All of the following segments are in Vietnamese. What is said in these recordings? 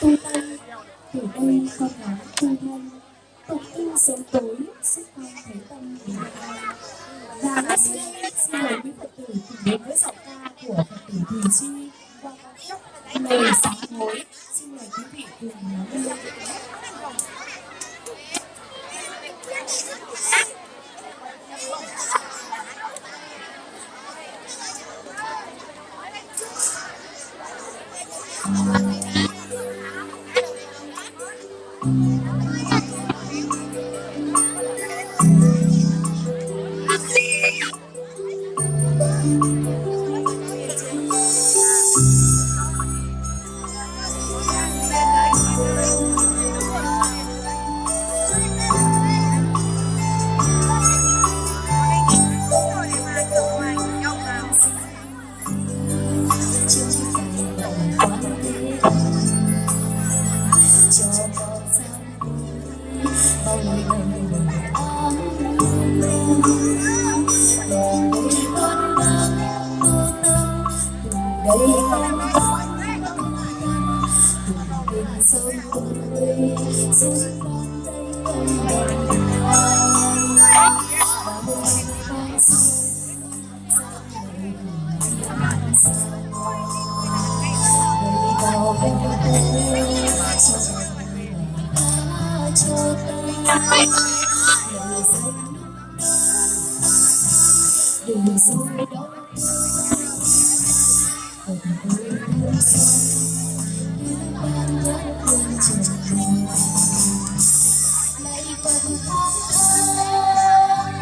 tôi đây từ đây con lá tôi đây cộng yêu sớm tối sức con thấy tâm vì và bác sĩ xin mời quý phật tử cùng đến với giọng ca của phật tử thùy chi qua ca khúc lời sáng tối xin mời quý vị cùng lắng nghe Thank you. Thank you. Hãy subscribe cho kênh Ghiền Mì Gõ Để không bỏ lỡ những video hấp dẫn đường dối đó Hồn ơi thương soi Những ban nhớ thương trở thành Lấy tâm con ơi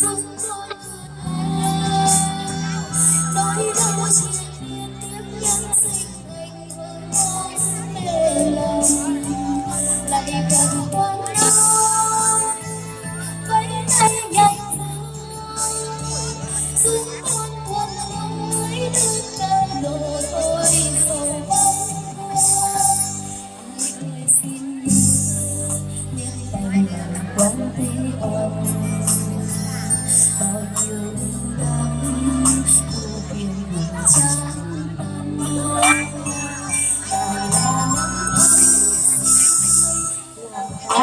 Giúp tôi Nỗi đau chỉ biết tiếp nhân sinh Anh vẫn lòng Lấy tâm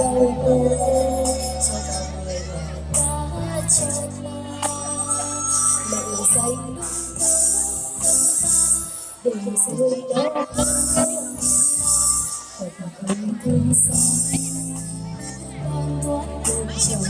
đời người cho vào người mà đã chết lệ danh để rồi đó thật không thương sao đang muốn cùng chờ